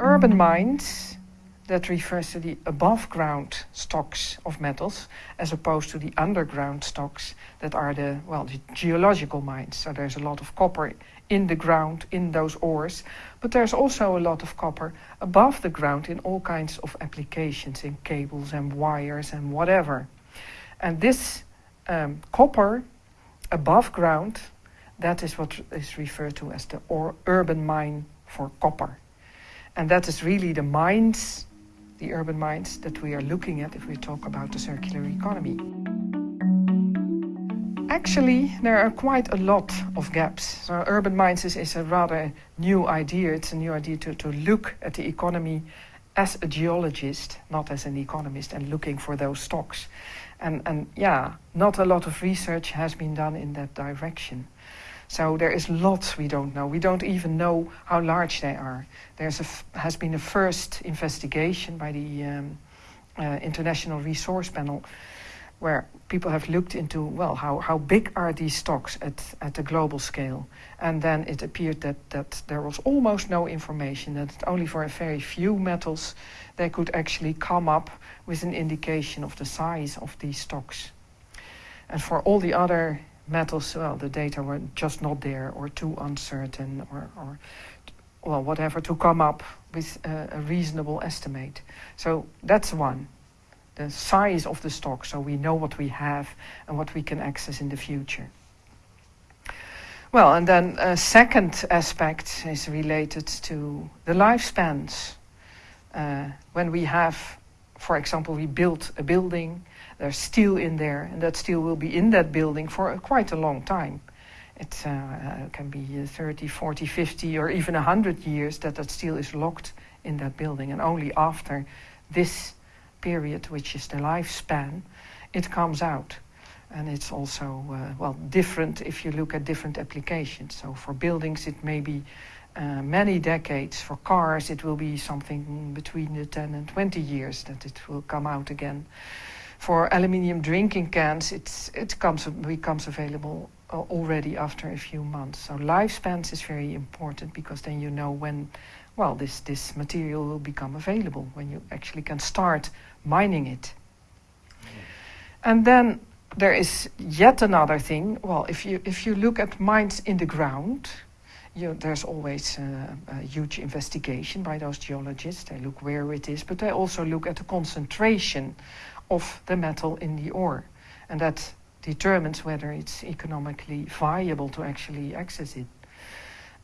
Urban mines, that refers to the above ground stocks of metals as opposed to the underground stocks that are the, well, the geological mines. So there's a lot of copper in the ground in those ores, but there's also a lot of copper above the ground in all kinds of applications, in cables and wires and whatever. And this um, copper above ground, that is what is referred to as the urban mine for copper. And that is really the mines, the urban mines, that we are looking at if we talk about the circular economy. Actually, there are quite a lot of gaps. So urban mines is, is a rather new idea. It's a new idea to, to look at the economy as a geologist, not as an economist, and looking for those stocks. And, and yeah, not a lot of research has been done in that direction. So there is lots we don't know. We don't even know how large they are. There has been a first investigation by the um, uh, International Resource Panel where people have looked into, well, how, how big are these stocks at, at a global scale? And then it appeared that, that there was almost no information, that only for a very few metals they could actually come up with an indication of the size of these stocks. And for all the other metals, well, the data were just not there or too uncertain or, or well, whatever, to come up with a, reasonable estimate. So that's one the size of the stock so we know what we have and what we can access in the future. Well, and then a second aspect is related to the lifespans. Uh, when we have, for example, we built a building, there's steel in there, and that steel will be in that building for a, quite a long time. It uh, can be 30, 40, 50, or even 100 years that that steel is locked in that building, and only after this period, which is the lifespan, it comes out. And it's also, uh, well, different if you look at different applications. So for buildings, it may be uh, many decades. For cars, it will be something between the 10 and 20 years that it will come out again. For aluminium drinking cans, it's, it comes, becomes available uh, already after a few months. So lifespans is very important because then you know when well, this, this material will become available when you actually can start mining it. And then there is yet another thing. Well, if you, if you look at mines in the ground, you, there's always uh, a huge investigation by those geologists. They look where it is, but they also look at the concentration of the metal in the ore. And that determines whether it's economically viable to actually access it.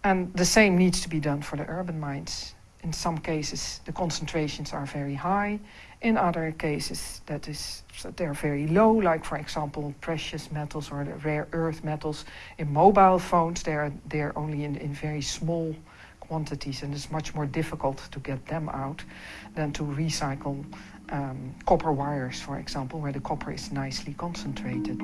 And the same needs to be done for the urban mines. In some cases, the concentrations are very high. In other cases, that is, they're very low, like, for example, precious metals or the rare earth metals. In mobile phones, they're, they're only in, in very small quantities, and it's much more difficult to get them out than to recycle um, copper wires, for example, where the copper is nicely concentrated.